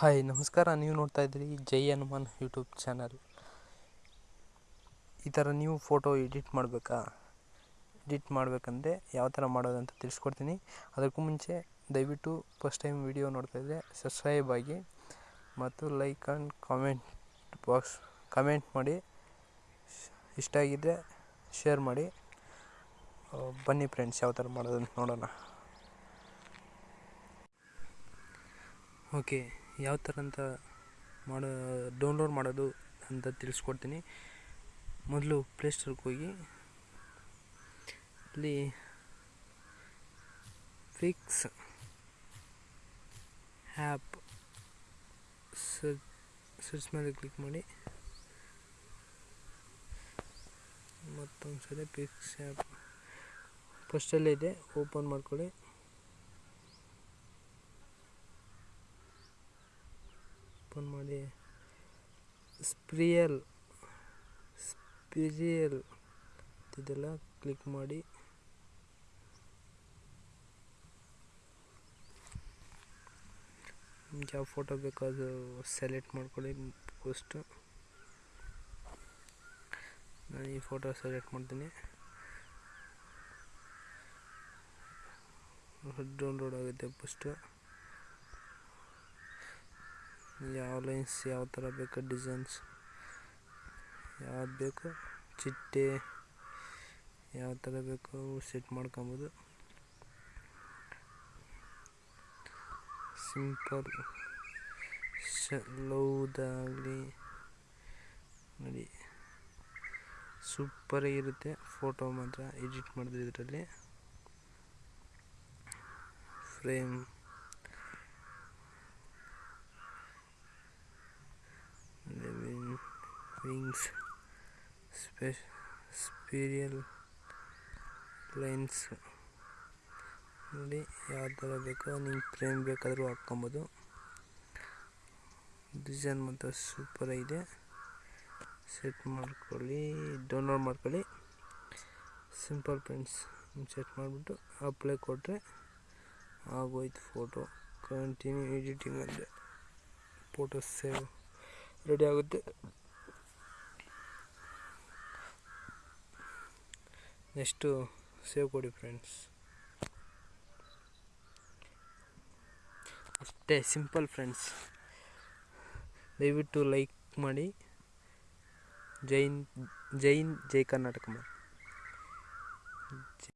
Hi, ನಮಸ್ಕಾರ. ನೀವು ನೋಡ್ತಾ ಇದ್ದೀರಿ ಜೈ ಹನುಮಾನ್ ಯೂಟ್ಯೂಬ್ ಚಾನಲ್. ಈ ಥರ ನೀವು ಫೋಟೋ ಎಡಿಟ್ ಮಾಡಬೇಕಾ? ಎಡಿಟ್ ಮಾಡಬೇಕಂದ್ರೆ ಯಾವ ಥರ ಮಾಡೋದಂತ ತಿಳಿಸ್ಕೊಡ್ತೀನಿ. ಅದಕ್ಕೂ ಮುಂಚೆ ದಯವಿಟ್ಟು ಫಸ್ಟ್ ಟೈಮ್ ವಿಡಿಯೋ ನೋಡ್ತಾ ಇದ್ದರೆ ಸಬ್ಸ್ಕ್ರೈಬ್ ಆಗಿ ಮತ್ತು like and comment box comment ಮಾಡಿ. ಇಷ್ಟ ಆಗಿದ್ದರೆ ಶೇರ್ ಮಾಡಿ. ಬನ್ನಿ ಫ್ರೆಂಡ್ಸ್, ಯಾವ ಥರ ಮಾಡೋದಂತ ನೋಡೋಣ. ಓಕೆ. ಯಾವ ಥರ ಅಂತ ಮಾಡೋ ಡೌನ್ಲೋಡ್ ಮಾಡೋದು ಅಂತ ತಿಳಿಸ್ಕೊಡ್ತೀನಿ. ಮೊದಲು ಪ್ಲೇಸ್ಟೋರ್ಗೆ ಹೋಗಿ, ಅಲ್ಲಿ ಫಿಕ್ಸ್ ಆ್ಯಪ್ ಸರ್ಚ್ ಮೇಲೆ ಕ್ಲಿಕ್ ಮಾಡಿ ಮತ್ತೊಂದು ಸಲ ಫಿಕ್ಸ್ ಆ್ಯಪ್ ಫಸ್ಟಲ್ಲೇ ಇದೆ ಓಪನ್ ಮಾಡ್ಕೊಳ್ಳಿ. ಓಪನ್ ಮಾಡಿ. ಸ್ಪ್ರಿಯಲ್, ಸ್ಪಿರಿಯಲ್ ಇದೆಲ್ಲ ಕ್ಲಿಕ್ ಮಾಡಿ. ನಿಮ್ಗೆ ಯಾವ ಫೋಟೋ ಬೇಕೋ ಅದು ಸೆಲೆಕ್ಟ್ ಮಾಡ್ಕೊಳ್ಳಿ ಫಸ್ಟು ನಾನು ಈ ಫೋಟೋ ಸೆಲೆಕ್ಟ್ ಮಾಡ್ತೀನಿ. ಡೌನ್ಲೋಡ್ ಆಗುತ್ತೆ ಫಸ್ಟು ಯಾವ ಲೈನ್ಸ್ ಯಾವ ಥರ ಬೇಕು ಡಿಸೈನ್ಸ್ ಯಾವ್ದು ಬೇಕು? ಚಿಟ್ಟೆ, ಯಾವ ಥರ ಬೇಕು ಸೆಟ್ ಮಾಡ್ಕೊಬೋದು. ಸಿಂಪಲ್ ಲವ್ದಾಗಲಿ, ನೋಡಿ. ಸೂಪರಾಗಿರುತ್ತೆ ಫೋಟೋ ಮಾತ್ರ ಎಡಿಟ್ ಮಾಡಿದ್ರೆ ಇದರಲ್ಲಿ. ಫ್ರೇಮ್ ವಿಂಗ್ಸ್ ಸ್ಪೆ ಸ್ಪೀರಿಯಲ್ ಲೈನ್ಸ್ ನೋಡಿ ಯಾವ ಥರ ಬೇಕೋ ನಿಮ್ಗೆ ಫ್ರೇಮ್ ಬೇಕಾದರೂ ಹಾಕ್ಕೊಬೋದು. ಡಿಸೈನ್ ಮಾತ್ರ ಸೂಪರಾಗಿದೆ ಸೆಟ್ ಮಾಡ್ಕೊಳ್ಳಿ ಡೌನ್ಲೋಡ್ ಮಾಡ್ಕೊಳ್ಳಿ. ಸಿಂಪಲ್ ಪ್ರಿಂಟ್ಸ್ ಸೆಟ್ ಮಾಡಿಬಿಟ್ಟು ಅಪ್ಲೈ ಕೊಟ್ಟರೆ ಆಗೋಯ್ತು ಫೋಟೋ ಕಂಟಿನ್ಯೂ ಎಡಿಟಿಂಗ್ ಅಂದರೆ ಫೋಟೋ ಸೇವ್ ರೆಡಿ ಆಗುತ್ತೆ. ನೆಕ್ಸ್ಟು ಸೇವ್ ಕೊಡಿ ಫ್ರೆಂಡ್ಸ್. ಅಷ್ಟೇ ಸಿಂಪಲ್ ಫ್ರೆಂಡ್ಸ್. ದಯವಿಟ್ಟು ಲೈಕ್ ಮಾಡಿ. ಜೈನ್ ಜೈನ್ ಜೈ ಕರ್ನಾಟಕ ಮಾಡಿ